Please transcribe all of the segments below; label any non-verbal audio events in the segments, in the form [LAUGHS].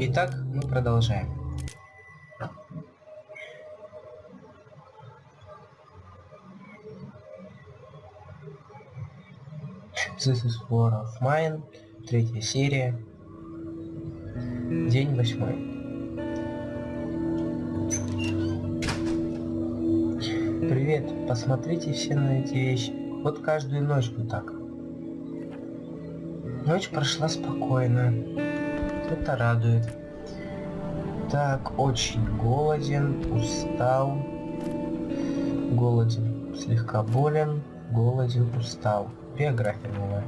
Итак, мы продолжаем. This is War of Mine, третья серия, день восьмой. Привет, посмотрите все на эти вещи. Вот каждую ночь вот так. Ночь прошла спокойно. Это радует. Так, очень голоден, устал. Голоден, слегка болен, голоден, устал биография новая.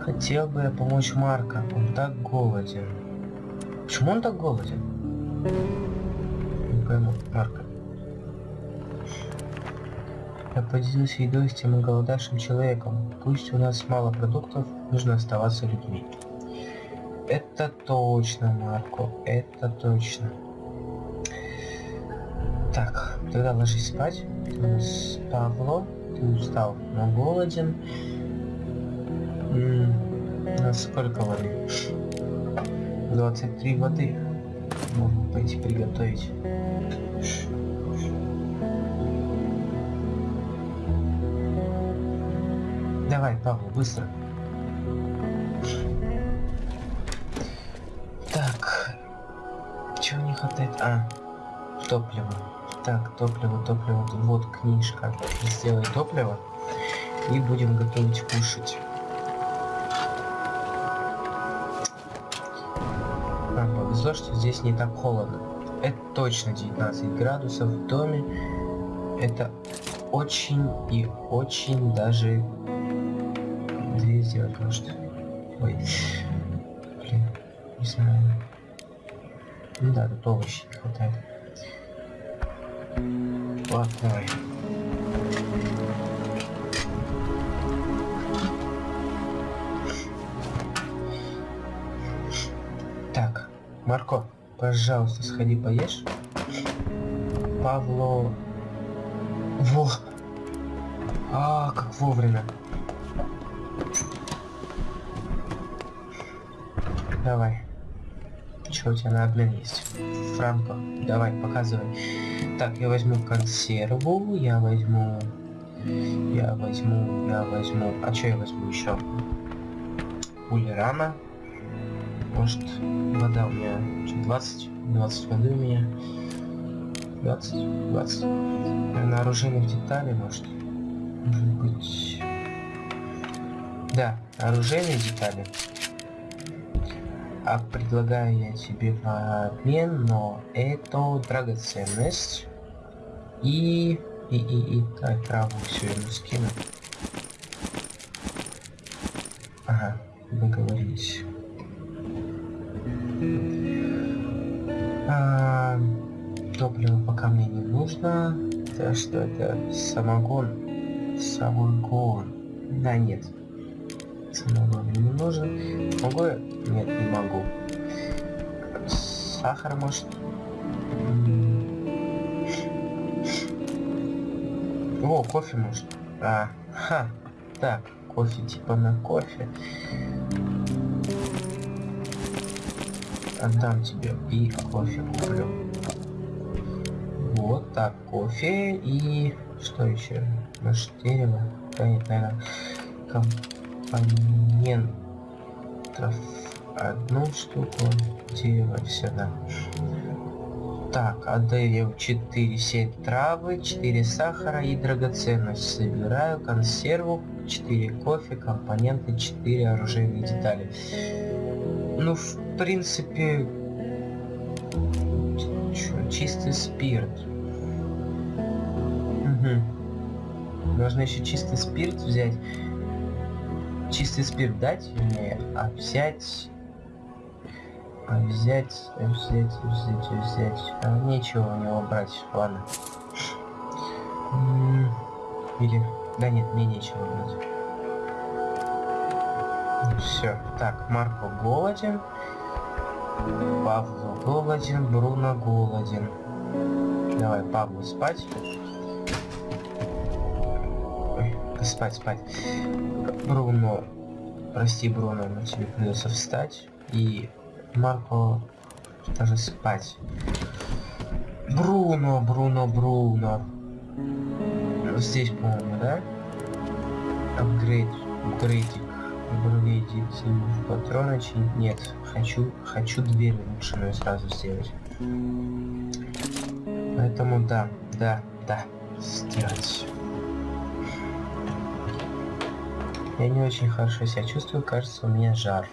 Хотел бы я помочь Марка, он так голоден. Почему он так голоден? Не пойму, Марка. Я поделюсь едой с тем голодавшим человеком. Пусть у нас мало продуктов, нужно оставаться людьми. Это точно, Марко, это точно. Так, тогда ложись спать. Павло ты устал, но голоден. М -м, сколько воды? 23 воды. Можно пойти приготовить. Давай, Павел, быстро. Хватает? А, топливо. Так, топливо, топливо. Вот книжка. Сделай топливо. И будем готовить кушать. А, повезло, что здесь не так холодно. Это точно 19 градусов в доме. Это очень и очень даже... тут овощи не хватает. Ладно, давай. Так, Марко, пожалуйста, сходи поешь. Павло... Во! А, как вовремя. Давай. Что у тебя на обмен есть? Франко, давай, показывай. Так, я возьму консерву, я возьму... Я возьму, я возьму... А что я возьму еще? Улерана. Может, вода у меня... 20? 20 воды у меня. 20? 20. На оружейных деталей, может? Может быть... Да, оружейные детали. А предлагаю я тебе в обмен, но это драгоценность. И... И, и, и, так, траву все ему скину. Ага, договорились. А, топливо пока мне не нужно. Это что это? Самогон. Самогон. Да, нет. Самогон мне не нужен. Могу я? Нет, не могу. Сахар, может? О, кофе может. А, ха. Так, кофе типа на кофе. Отдам тебе и кофе куплю. Вот так, кофе и что еще? Может дерево? Да нет, наверное, компонентов одну штуку дерева, все, да. Так, отдаю 4 сеть травы, 4 сахара и драгоценность. Собираю консерву, 4 кофе, компоненты, 4 оружейные детали. Ну, в принципе, чё, чистый спирт. Угу. Нужно еще чистый спирт взять. Чистый спирт дать мне, а взять а взять, взять, взять, взять. А, нечего у него брать, ладно. Или... Да нет, мне нечего брать. Все. Так, Марко голоден. Павло голоден, Бруно голоден. Давай, Павлу спать. Спать, спать. Бруно, прости, Бруно, но тебе придется встать. И Марко даже спать. Бруно, Бруно, Бруно. Здесь, по-моему, да? Апгрейд, апгрейдик, апгрейдик, патрона чинить. Нет, хочу, хочу дверь улучшенную сразу сделать. Поэтому да, да, да, сделать. Я не очень хорошо себя чувствую, кажется, у меня жар.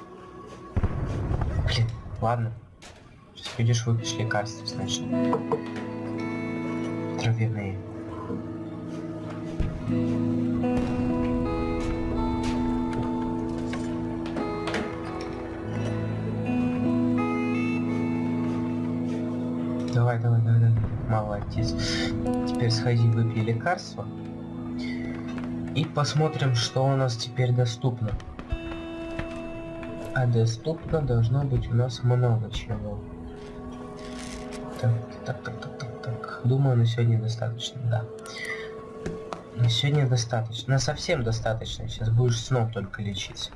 Ладно. Сейчас пойдешь выпьешь лекарства сначала. Травяные. Давай, давай, давай, давай. Молодец. Теперь сходи, выпей лекарство. И посмотрим, что у нас теперь доступно. А доступно должно быть у нас много чего. Так, так, так, так, так, так. Думаю, на сегодня достаточно, да. На сегодня достаточно. На совсем достаточно. Сейчас будешь сном только лечить.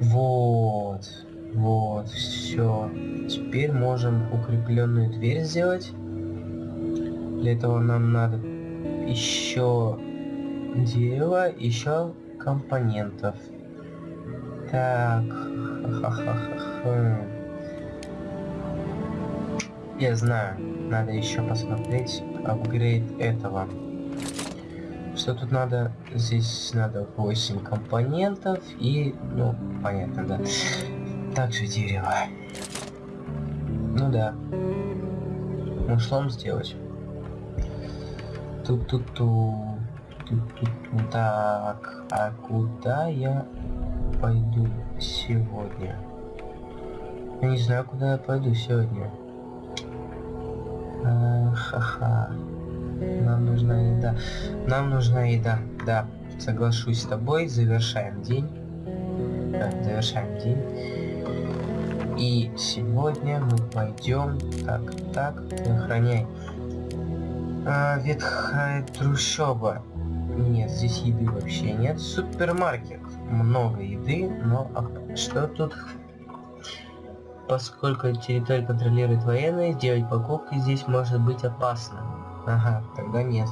Вот. Вот, все. Теперь можем укрепленную дверь сделать. Для этого нам надо еще дерево, еще компонентов. Так. Я знаю, надо еще посмотреть апгрейд этого. Что тут надо? Здесь надо 8 компонентов и, ну, понятно, да. Также дерево. Ну да. Мушлом сделать. Тут-тут-тут. Так, а куда я пойду сегодня? Я не знаю, куда я пойду сегодня. Ха-ха. Нам нужна еда. Нам нужна еда. Да, соглашусь с тобой. Завершаем день. Так, завершаем день. И сегодня мы пойдем... Так, так, охраняй. А, ветхая трущоба. Нет, здесь еды вообще нет. Супермаркет. Много еды, но а что тут? Поскольку территорию контролирует военные, сделать покупки здесь может быть опасно. Ага, тогда нет.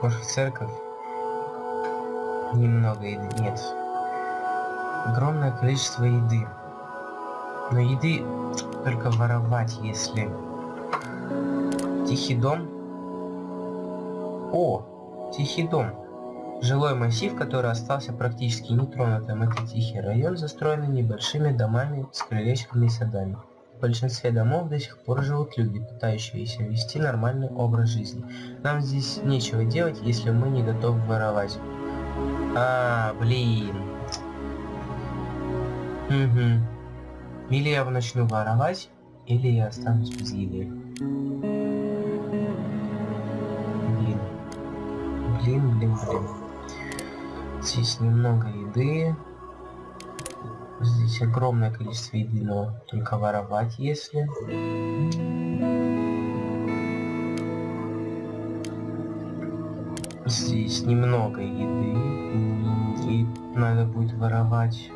Может церковь? Немного еды. Нет. Огромное количество еды. Но еды только воровать, если... Тихий дом. О, Тихий дом. Жилой массив, который остался практически нетронутым. Это тихий район, застроенный небольшими домами с крылечками и садами. В большинстве домов до сих пор живут люди, пытающиеся вести нормальный образ жизни. Нам здесь нечего делать, если мы не готовы воровать. А, блин. Угу. Или я начну воровать, или я останусь без еды. Блин, блин, блин. Здесь немного еды. Здесь огромное количество еды, но только воровать, если. Здесь немного еды. И надо будет воровать.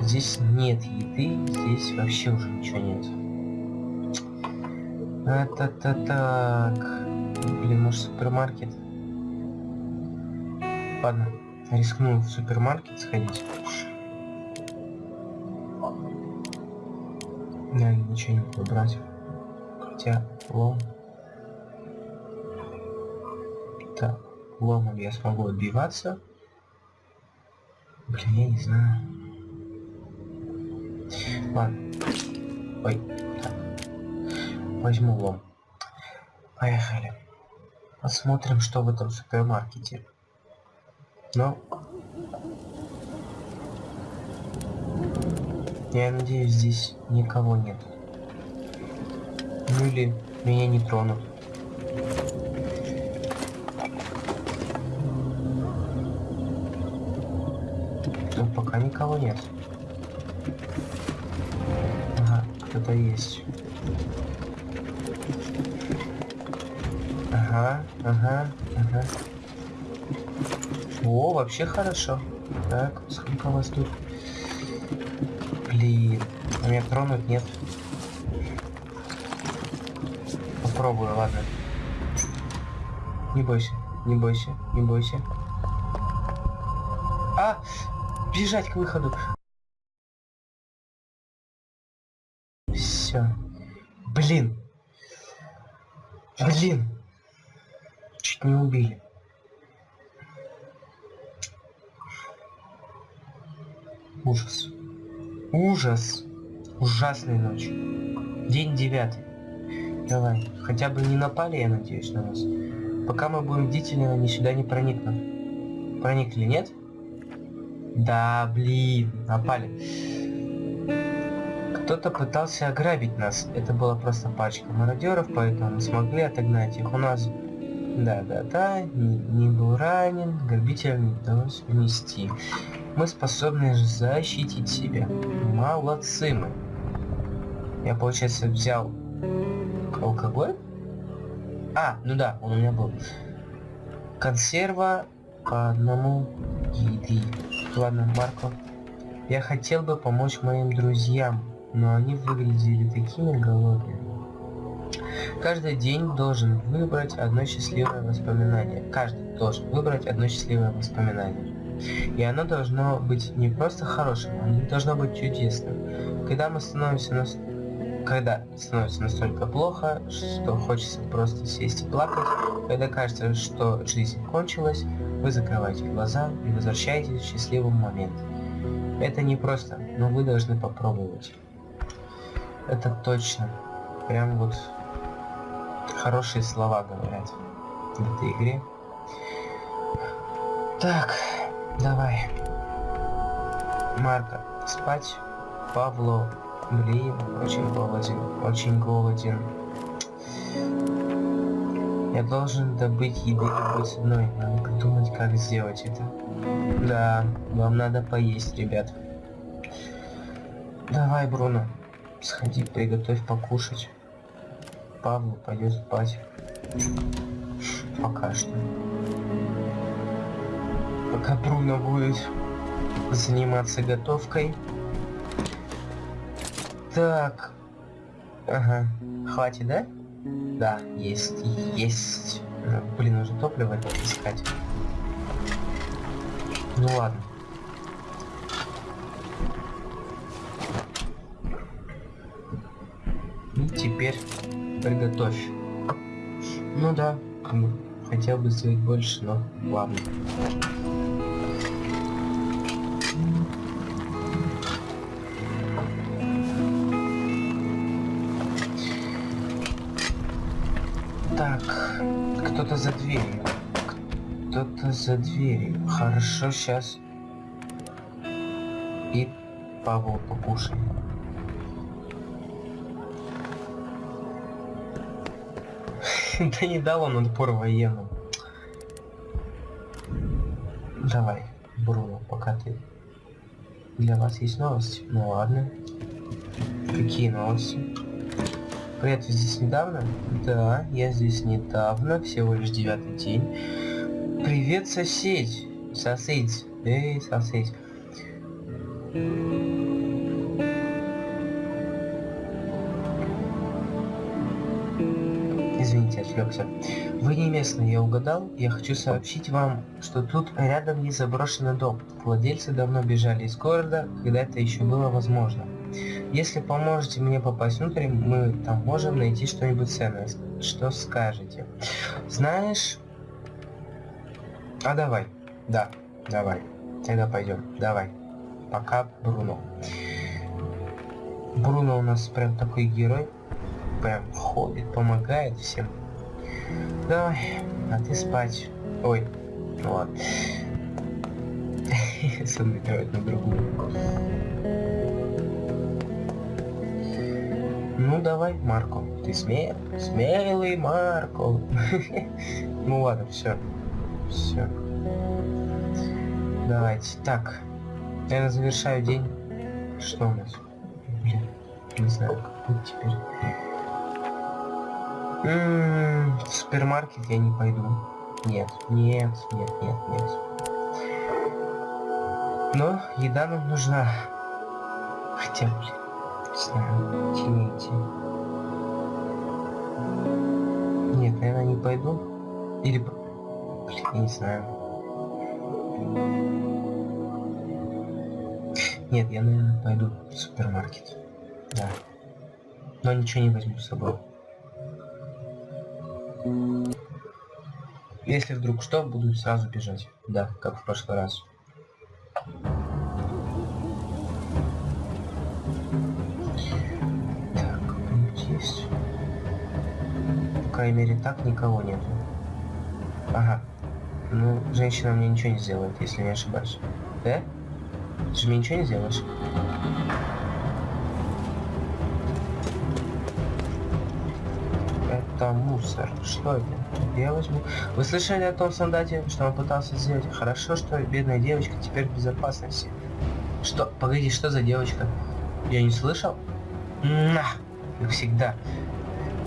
Здесь нет еды, здесь вообще уже ничего нет. Это-то так. Блин, может супермаркет? Ладно, рискну в супермаркет сходить. Да, ничего не буду брать. Хотя лом. Так, ломом я смогу отбиваться. Блин, я не знаю. Ладно. Ой, так. Возьму лом. Поехали. Посмотрим, что в этом супермаркете. Но... Я надеюсь, здесь никого нет. Ну или меня не тронут. Но пока никого нет. Ага, кто-то есть. Ага, ага, ага. О, вообще хорошо. Так, сколько у вас тут? Блин, а меня тронуть нет. Попробую, ладно. Не бойся, не бойся, не бойся. А! Бежать к выходу. Все. Блин. Блин. Чуть не убили. Ужас. Ужас. Ужасная ночь. День девятый. Давай. Хотя бы не напали, я надеюсь, на нас. Пока мы будем бдительны, они сюда не проникнут. Проникли, нет? Да, блин, напали. Кто-то пытался ограбить нас. Это была просто пачка мародеров, поэтому мы смогли отогнать их. У нас... Да-да-да, не, не был ранен, грабителям не удалось внести. Мы способны защитить себя. Молодцы мы. Я, получается, взял алкоголь? А, ну да, он у меня был. Консерва по одному еды. Ладно, Марко. Я хотел бы помочь моим друзьям, но они выглядели такими голодными. Каждый день должен выбрать одно счастливое воспоминание. Каждый должен выбрать одно счастливое воспоминание. И оно должно быть не просто хорошим, оно должно быть чудесным. Когда мы становимся на... Когда становится настолько плохо, что хочется просто сесть и плакать, когда кажется, что жизнь кончилась, вы закрываете глаза и возвращаетесь в счастливый момент. Это не просто, но вы должны попробовать. Это точно. Прям вот хорошие слова говорят в этой игре. Так, давай. Марка, спать. Павло, блин, очень голоден, очень голоден. Я должен добыть еды любой ценой. Надо придумать, как сделать это. Да, вам надо поесть, ребят. Давай, Бруно, сходи, приготовь покушать. Павлу пойдет спать. Пока что. Пока Бруно будет заниматься готовкой. Так. Ага. Хватит, да? Да, есть, есть. Блин, нужно топливо искать. Ну ладно. И теперь приготовь. Ну да, хотел бы сделать больше, но ладно. За дверью. Кто-то за дверью. Хорошо, сейчас. И Павел покушай. [LAUGHS] Да не дал он отпор военным. Давай, Бруно, пока ты... Для вас есть новости? Ну ладно. Какие новости? Привет, вы здесь недавно? Да, я здесь недавно, всего лишь девятый день. Привет, сосед. Сосед. Эй, сосед. Извините, отвлекся. Вы не местный, я угадал. Я хочу сообщить вам, что тут рядом есть заброшенный дом. Владельцы давно бежали из города, когда это еще было возможно. Если поможете мне попасть внутрь, мы там можем найти что-нибудь ценное. Что скажете? Знаешь... А давай. Да, давай. Тогда пойдем. Давай. Пока, Бруно. Бруно у нас прям такой герой. Прям ходит, помогает всем. Давай, а ты спать. Ой, ну ладно. [LAUGHS] Смотрит на другую. Ну давай, Марко, ты смел, смелый Марко. [LAUGHS] ну ладно, все, все. Давайте, так, я завершаю день. Что у нас? Блин, не знаю, как быть теперь. М -м -м, в супермаркет я не пойду. Нет, нет, нет, нет, нет. Но еда нам нужна. Хотя, блин. Знаю, тяните. Нет, наверное, не пойду. Или... Блин, не знаю. Нет, я, наверное, пойду в супермаркет. Да. Но ничего не возьму с собой. Если вдруг что, буду сразу бежать. Да, как в прошлый раз. Крайней мере, так никого нету. Ага. Ну, женщина мне ничего не сделает, если не ошибаюсь. Да? Ты же мне ничего не сделаешь? Это мусор. Что это? Я возьму. Вы слышали о том солдате, что он пытался сделать? Хорошо, что бедная девочка теперь в безопасности. Что? Погоди, что за девочка? Я не слышал? На! Как всегда.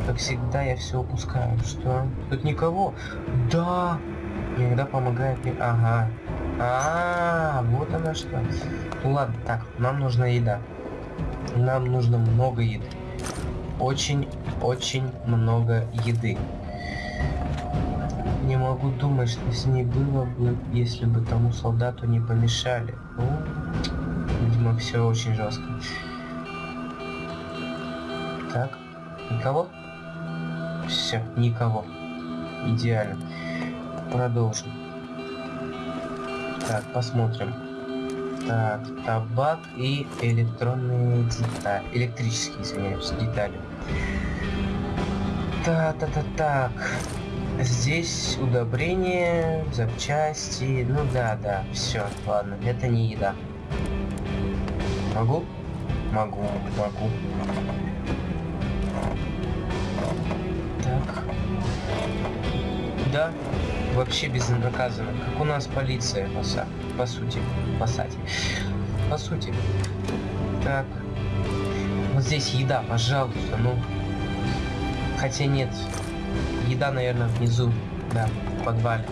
Как всегда я все упускаю. Что? Тут никого? Да! Иногда помогает мне... Ага. А, -а, -а вот она что. Ну ладно, так, нам нужна еда. Нам нужно много еды. Очень-очень много еды. Не могу думать, что с ней было бы, если бы тому солдату не помешали. Ну, видимо, все очень жестко. Так, никого? Все, никого. Идеально. Продолжим. Так, посмотрим. Так, табак и электронные детали. Электрические, извиняюсь, детали. Та-та-та-так. Здесь удобрения, запчасти. Ну да, да, все, ладно, это не еда. Могу? Могу, могу. Да, вообще безнаказанно. Как у нас полиция, по, по сути. По. По сути. Так. Вот здесь еда, пожалуйста, ну. Хотя нет, Еда, наверное, внизу. Да, в подвале.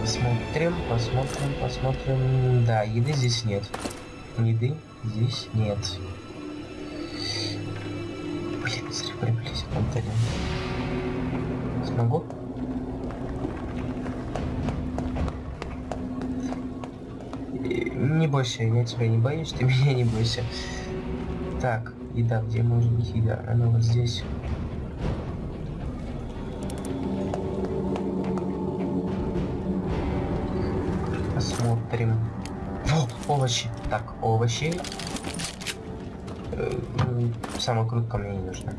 Посмотрим, посмотрим, посмотрим. Да, еды здесь нет. Еды здесь нет. Блин, зря приблизь, Антонин. Смогу? Не бойся, я тебя не боюсь, ты [LAUGHS] меня не бойся. Так, Еда, где может быть еда? Она вот здесь. Посмотрим. О, овощи. Так, овощи. Э, самокрутка мне не нужна.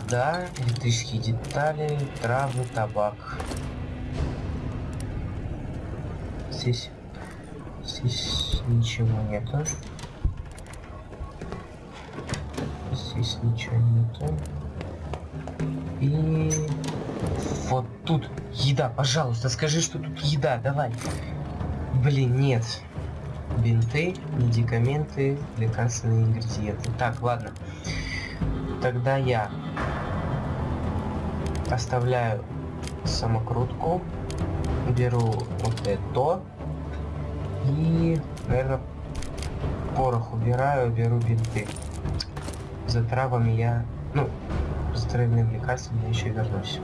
Вода, электрические детали, травы, табак. Здесь Здесь ничего нету. Здесь ничего нету. И вот тут еда, пожалуйста, скажи, что тут еда, давай. Блин, нет. Бинты, медикаменты, лекарственные ингредиенты. Так, ладно. Тогда я оставляю самокрутку, беру вот это и, наверное, порох убираю, беру бинты. За травами я, ну, за травяным лекарством я еще вернусь.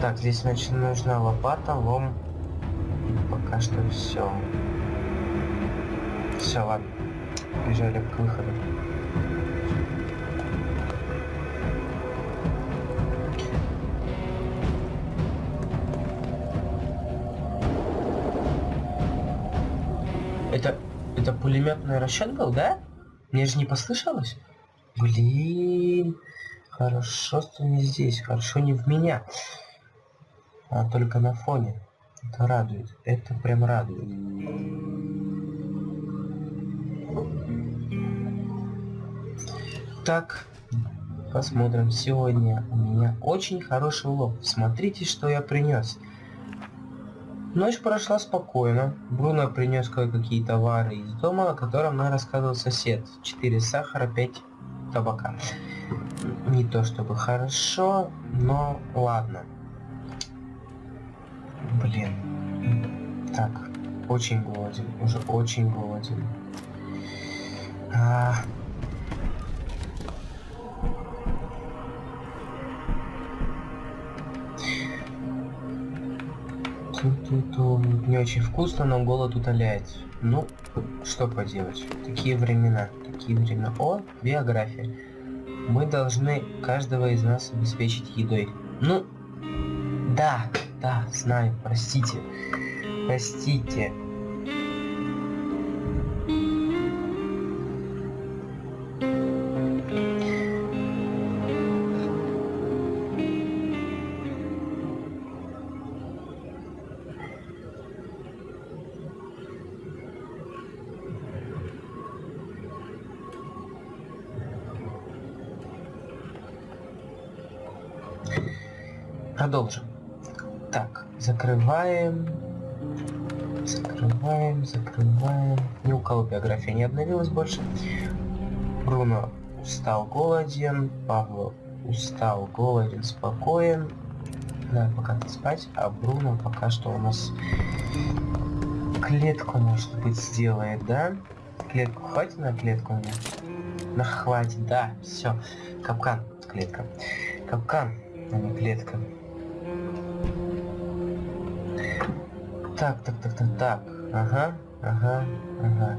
Так, здесь, значит, нужна лопата, лом. пока что все. Все, ладно. Бежали к выходу. Это, пулеметный расчет был, да? Мне же не послышалось? Блин, хорошо, что не здесь, хорошо не в меня, а только на фоне. Это радует, это прям радует. Так, посмотрим. Сегодня у меня очень хороший улов. Смотрите, что я принес. Ночь прошла спокойно. Бруно принес кое-какие товары из дома, о котором нам рассказывал сосед. Четыре сахара, пять табака. Не то чтобы хорошо, но ладно. Блин. Так, очень голоден, уже очень голоден. А... Ту-ту-ту. Не очень вкусно, но голод утоляет. Ну, что поделать. Такие времена. Такие времена. О, биография. Мы должны каждого из нас обеспечить едой. Ну, да, да, знаю, простите. Простите. Продолжим. Так, закрываем. Закрываем, закрываем. Ни у кого биография не обновилась больше. Бруно устал, голоден. Павло устал, голоден, спокоен. Да, пока спать. А Бруно пока что у нас клетку, может быть, сделает, да? Клетку хватит на клетку мне? На хватит, да, все. Капкан, клетка. Капкан, а не клетка. Так, так, так, так, так. Ага, ага, ага.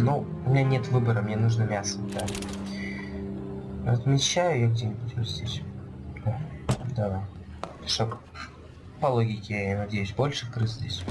Ну, у меня нет выбора, мне нужно мясо, да. Размещаю я где-нибудь вот здесь. Да, давай. Чтоб по логике, я надеюсь, больше крыс здесь.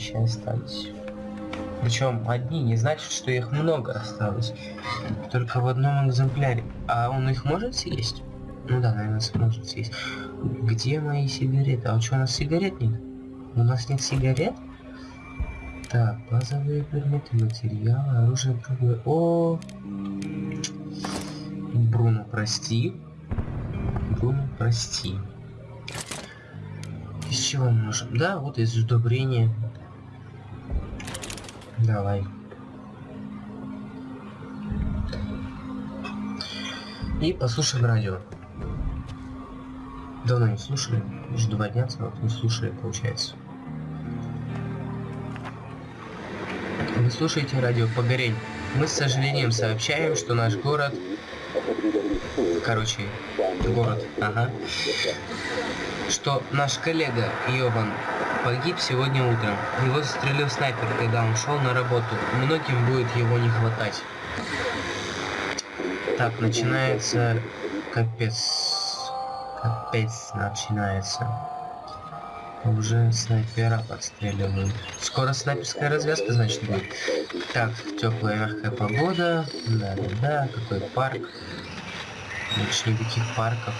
Овощи остались. Причем одни не значит, что их много осталось. Только в одном экземпляре. А он их может съесть? Ну да, наверное, сможет съесть. Где мои сигареты? А что, у нас сигарет нет? У нас нет сигарет? Так, базовые предметы, материалы, оружие, другое. О, Бруно, прости. Бруно, прости. Из чего мы можем? Да, вот из удобрения. Давай. И послушаем радио. Давно не слушали. Уже два дня целых не слушали, получается. Вы слушаете радио Погорень. Мы с сожалением сообщаем, что наш город короче, город, ага, что наш коллега Йован погиб сегодня утром. Его застрелил снайпер, когда он шел на работу. Многим будет его не хватать. Так, начинается... Капец. Капец начинается. Уже снайпера подстреливают. Скоро снайперская развязка, значит, будет. Так, теплая мягкая погода. Да-да-да, какой парк. Больше никаких парков.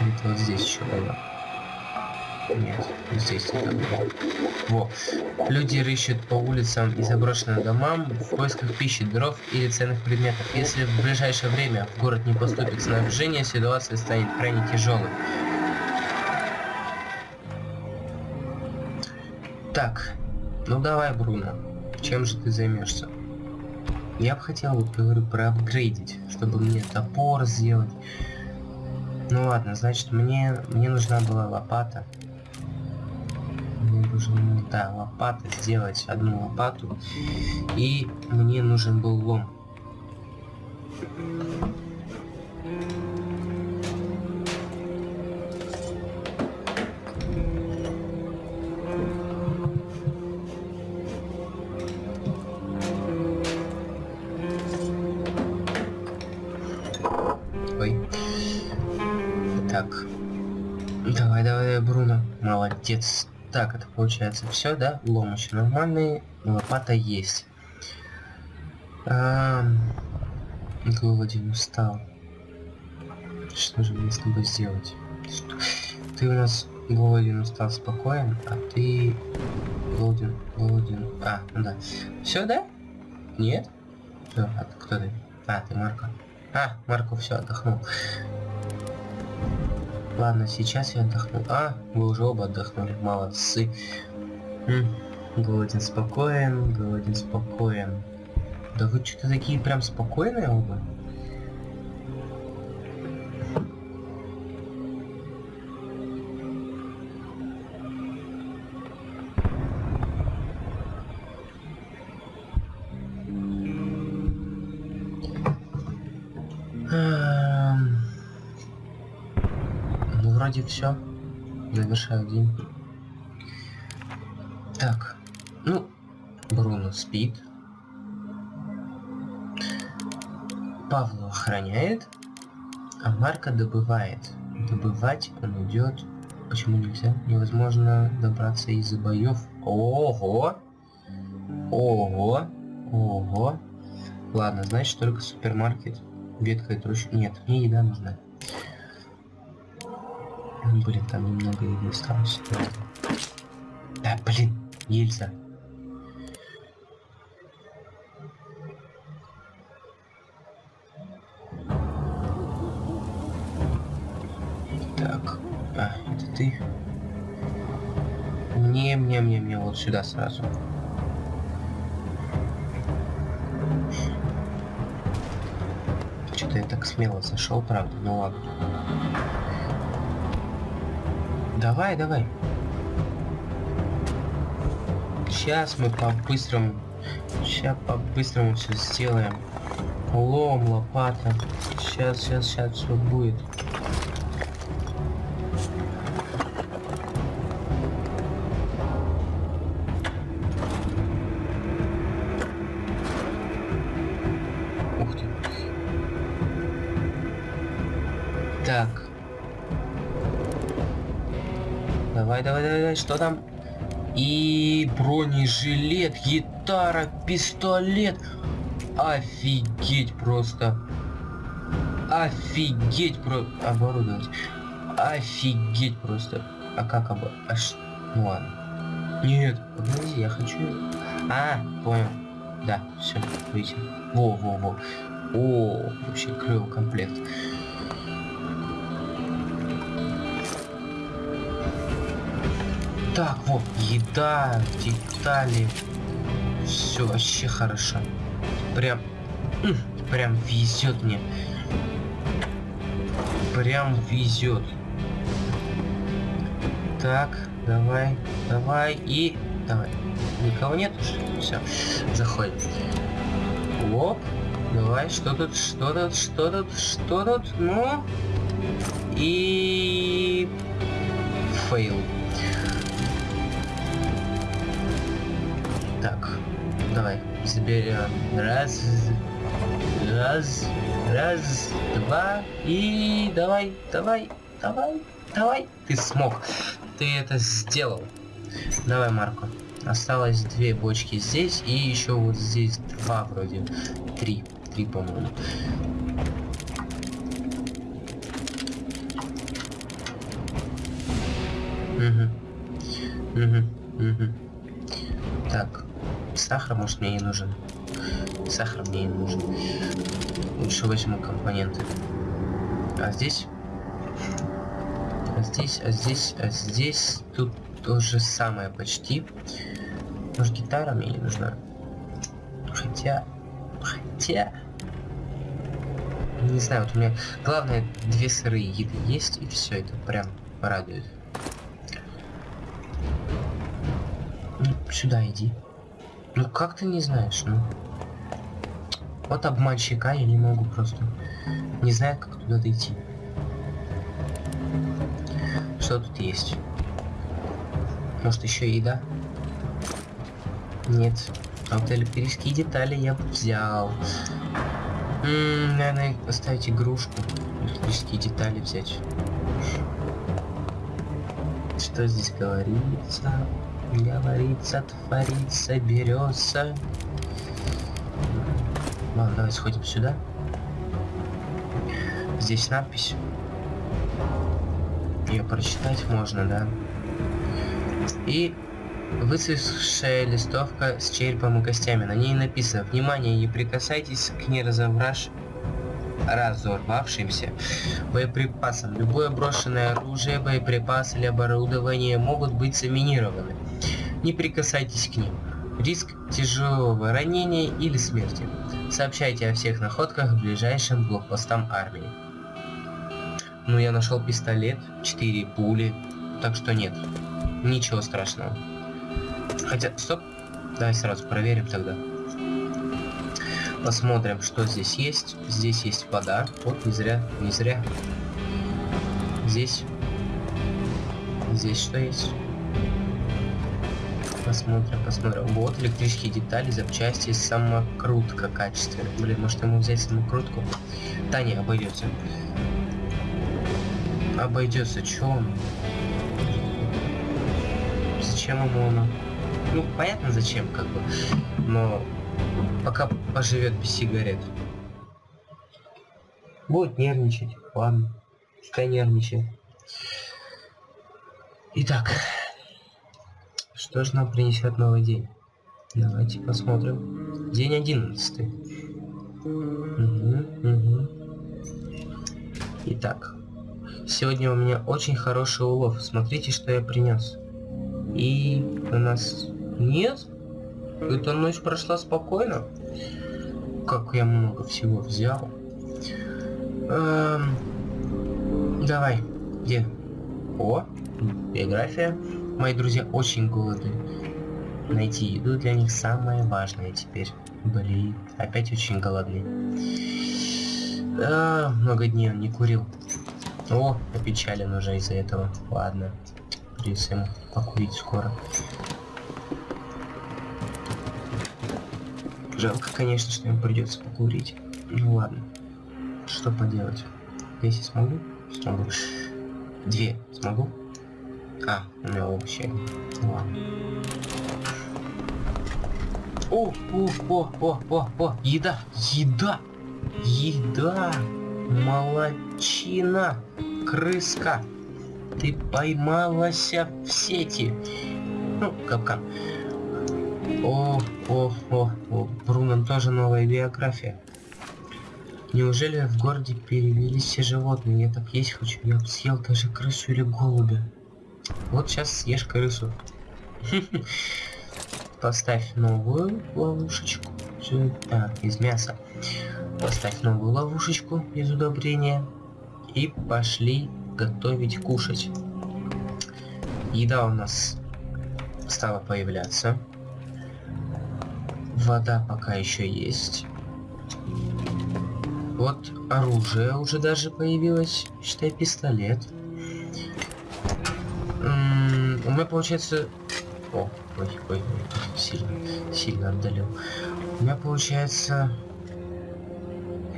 Это вот здесь еще было. Нет, здесь не было. Во. Люди рыщут по улицам и заброшенным домам в поисках пищи, дров или ценных предметов. Если в ближайшее время в город не поступит снабжение, ситуация станет крайне тяжелой. Так, ну давай, Бруно, чем же ты займешься? Я бы хотел, вот говорю, проапгрейдить, чтобы мне топор сделать. Ну ладно, значит, мне, мне нужна была лопата. Нужно, да, лопата, сделать одну лопату. И мне нужен был лом. Молодец. Так, это получается все, да? Лом еще нормальный, лопата есть. А, голоден, устал. Что же мне с тобой сделать? Что? Ты у нас голоден, устал, спокоен, а ты голоден, голоден. А, ну да. Все, да? Нет? Все, а кто ты? А, ты Марка. А, Марко все отдохнул. Ладно, сейчас я отдохну. А, вы уже оба отдохнули. Молодцы. Голоден спокоен, голоден спокоен. Да вы что-то такие прям спокойные оба? Все. Завершаю день. Так, ну, Бруно спит. Павлу охраняет, а Марка добывает. Добывать он идет. Почему нельзя? Невозможно добраться из-за боев. Ого! Ого! Ого! Ладно, значит только супермаркет. Ветка трущ... Нет, мне еда нужна. Блин, там немного еды осталось. Да, блин, нельзя. Так, а, это ты? Мне, мне, мне, мне, вот сюда сразу. Что-то я так смело зашел, правда, ну ладно. Давай, давай. Сейчас мы по-быстрому... Сейчас по-быстрому все сделаем. Лом, лопата. Сейчас, сейчас, сейчас все будет. Давай, давай, давай, что там? И бронежилет, гитара, пистолет. Офигеть просто. Офигеть про... Оборудовать. Офигеть просто. А как обо... А ш... Ну ладно. Нет, подожди, я хочу... А, понял. Да, все, выйти. Во, во, во. О, вообще клевый комплект. Так, вот, еда, детали. Все вообще хорошо. Прям, прям везет мне. Прям везет. Так, давай, давай и давай. Никого нет? Все, заходим. Оп, давай, что тут, что тут, что тут, что тут, ну? И... Фейл. Заберем. Раз, раз, раз, два, и давай, давай, давай, давай. Ты смог, ты это сделал. Давай, Марко. Осталось две бочки здесь, и еще вот здесь два вроде. Три, три, по-моему. Угу. Угу. Угу. Сахар, может, мне не нужен. Сахар мне не нужен. Лучше возьму компоненты. А здесь? А здесь, а здесь, а здесь тут то же самое почти. Может, гитара мне не нужна? Хотя... Хотя... Не знаю, вот у меня... Главное, две сырые еды есть, и все это прям радует. Ну, сюда иди. Ну, как ты не знаешь, ну? Вот обманщика я не могу просто. Не знаю, как туда дойти. Что тут есть? Может, еще еда? Нет. А вот детали я взял. М наверное, оставить игрушку. Электрические детали взять. Что здесь говорится? Говорится, творится, берется. Ладно, давай сходим сюда. Здесь надпись. Ее прочитать можно, да? И выцветшая листовка с черепом и костями. На ней написано «Внимание, не прикасайтесь к неразобраш... разорвавшимся боеприпасам. Любое брошенное оружие, боеприпасы или оборудование могут быть заминированы. Не прикасайтесь к ним. Риск тяжелого ранения или смерти. Сообщайте о всех находках ближайшим блокпостам армии. Ну, я нашел пистолет, 4 пули, так что нет, ничего страшного. Хотя, стоп, давай сразу проверим тогда. Посмотрим, что здесь есть. Здесь есть вода. Вот, не зря, не зря. Здесь. Здесь что есть? Посмотрим, посмотрим. Вот электрические детали, запчасти, самокрутка качественная. Блин, может ему взять самокрутку? Да не, обойдется. Обойдется, чё он? Зачем ему оно? Ну, понятно зачем, как бы. Но пока поживет без сигарет. Будет нервничать. Ладно. Пускай нервничает. Итак. Что же нам принесет новый день? Давайте посмотрим. День одиннадцатый. Угу, угу. Итак. Сегодня у меня очень хороший улов. Смотрите, что я принес. И у нас... Нет? Эта ночь прошла спокойно. Как я много всего взял. Эм... Давай. Где? О, биография. Мои друзья очень голодны. Найти еду для них самое важное теперь. Блин, опять очень голодны. А, много дней он не курил. О, опечален уже из-за этого. Ладно. Придется ему покурить скоро. Жалко, конечно, что ему придется покурить. Ну ладно. Что поделать? Если смогу? Смогу. Две смогу? А, у меня вообще. Ну ладно. О, о, о, о, о, о, еда, еда, еда, молочина, крыска, ты поймалась в сети. Ну, капкан. О, о, о, о, Брунан тоже новая биография. Неужели в городе перевелись все животные? Я так есть хочу. Я съел даже крысу или голубя. Вот сейчас съешь крысу. Поставь новую ловушечку. Так, из мяса. Поставь новую ловушечку из удобрения. И пошли готовить кушать. Еда у нас стала появляться. Вода пока еще есть. Вот оружие уже даже появилось. Считай, пистолет. У меня получается... О, ой, ой, ой, сильно, сильно отдалил. У меня получается...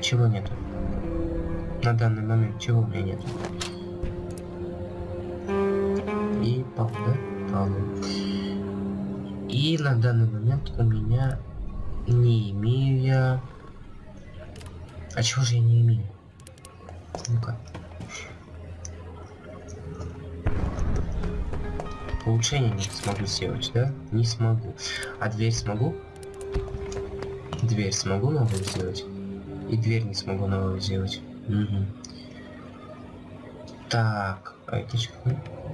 Чего нету? На данный момент чего у меня нету? И пал, да? Пал. И на данный момент у меня не имею я... А чего же я не имею? Ну-ка. Улучшение не смогу сделать, да? Не смогу. А дверь смогу? Дверь смогу новую сделать? И дверь не смогу новую сделать. Угу. Так?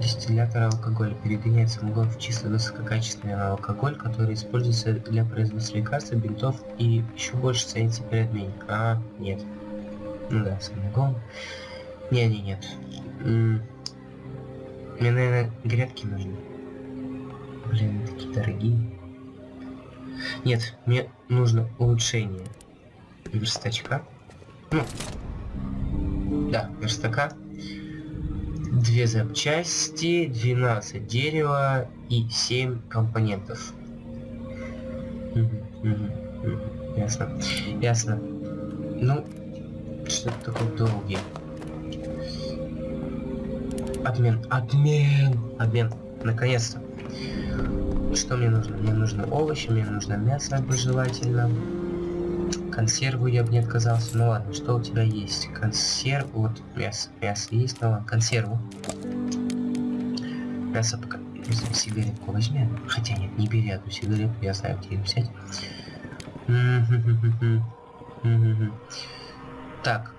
Дистиллятор алкоголя перегоняет самогон в чисто высококачественный алкоголь, который используется для производства лекарств, бинтов и еще больше ценится при обмене. А, нет. Ну да, самогон. Не, не, нет. Мне, наверное, грядки нужны. Блин, такие дорогие. Нет, мне нужно улучшение верстачка. Ну, да, верстака две запчасти, 12 дерева и 7 компонентов. Ясно. Ясно. Ну, что это такое долгий? Обмен. Обмен. Обмен. Наконец-то. Что мне нужно? Мне нужно овощи, мне нужно мясо желательно. Консерву я бы не отказался. Ну ладно, что у тебя есть? Консерв... Вот, мясо. Мясо есть, ну ладно, консерву. Мясо пока... Сигаретку возьми. Хотя нет, не бери одну сигарету, я знаю, где ее взять. Так,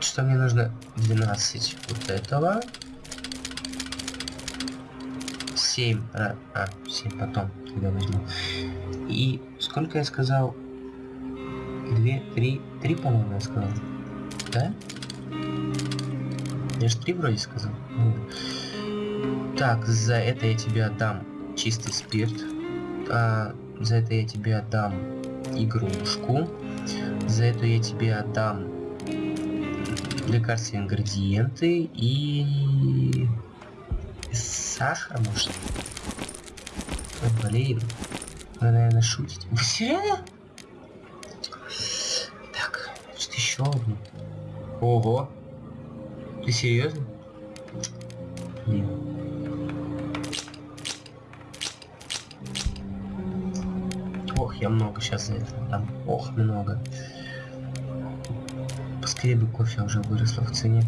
что мне нужно 12 вот этого. 7, а, а 7 потом, когда возьму. И сколько я сказал? 2, 3, 3, по-моему, я сказал. Да? Я же 3 вроде сказал. Так, за это я тебе отдам чистый спирт. А, за это я тебе отдам игрушку. За это я тебе отдам лекарственные ингредиенты и сахар, может? Ой, блин. Вы, наверное, шутите. Вы [LAUGHS] серьезно? Так, что еще одну. Ого. Ты серьезно? Блин. Ох, я много сейчас за это там. Ох, много. Поскорее бы кофе уже выросло в цене.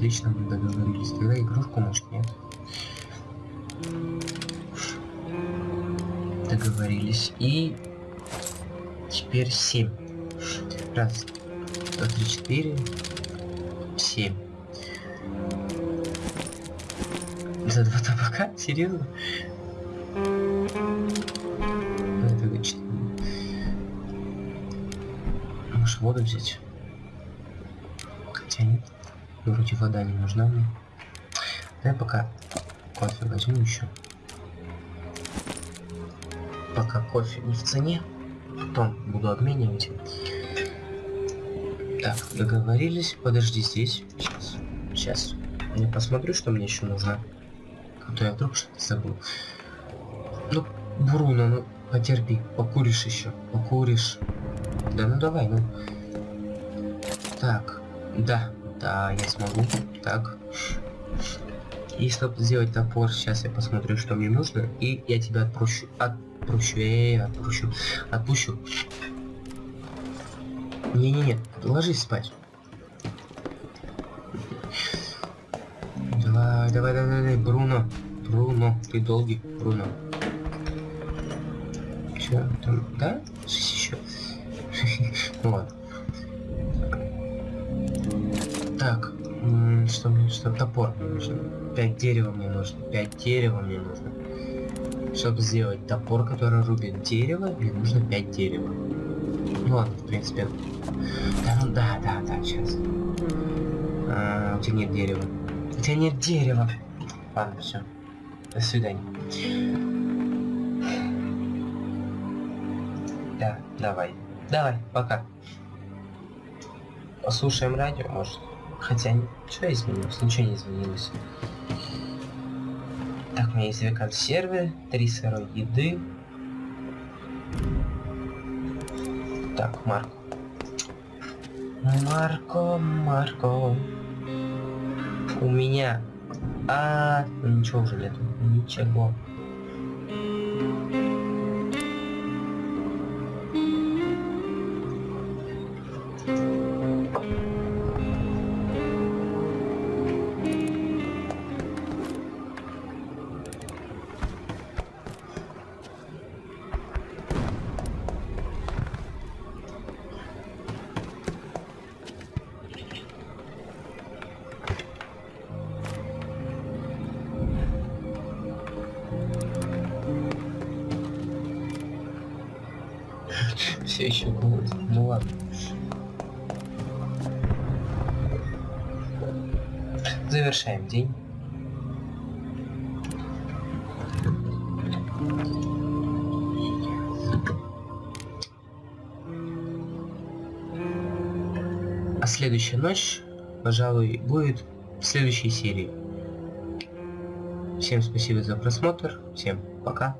Отлично, мы договорились. Тогда игрушку, может, нет. Договорились. И теперь 7. Раз, два, три, четыре, семь. За два табака? Серьезно? Это четыре. Может воду взять? Вроде вода не нужна мне. Давай пока кофе возьму еще. Пока кофе не в цене. Потом буду обменивать. Так, договорились. Подожди здесь. Сейчас. Сейчас. Я посмотрю, что мне еще нужно. А то я вдруг что-то забыл. Ну, Бруно, ну потерпи. Покуришь еще. Покуришь. Да ну давай, ну. Так. Да. Да, я смогу. Так. И чтобы сделать топор, сейчас я посмотрю, что мне нужно. И я тебя отпущу. Отпущу. Э, -э отпущу. Отпущу. Не-не-не, ложись спать. Давай, давай, давай, давай, Бруно. Бруно, ты долгий, Бруно. Че, там, да? Что топор мне нужен. Пять дерева мне нужно. Пять дерева мне нужно. Чтобы сделать топор, который рубит дерево, мне нужно пять дерева. Ну ладно, в принципе. Да, ну да, да, да, сейчас. А, у тебя нет дерева. У тебя нет дерева. Ладно, все. До свидания. Да, давай. Давай, пока. Послушаем радио, может. Хотя, что изменилось? Ничего не изменилось. Так, у меня есть две консервы, три сырой еды, Так, Марко. Марко, Марко. У меня... А, ничего уже нету. Ничего. Ночь, пожалуй, будет в следующей серии. Всем спасибо за просмотр. Всем пока.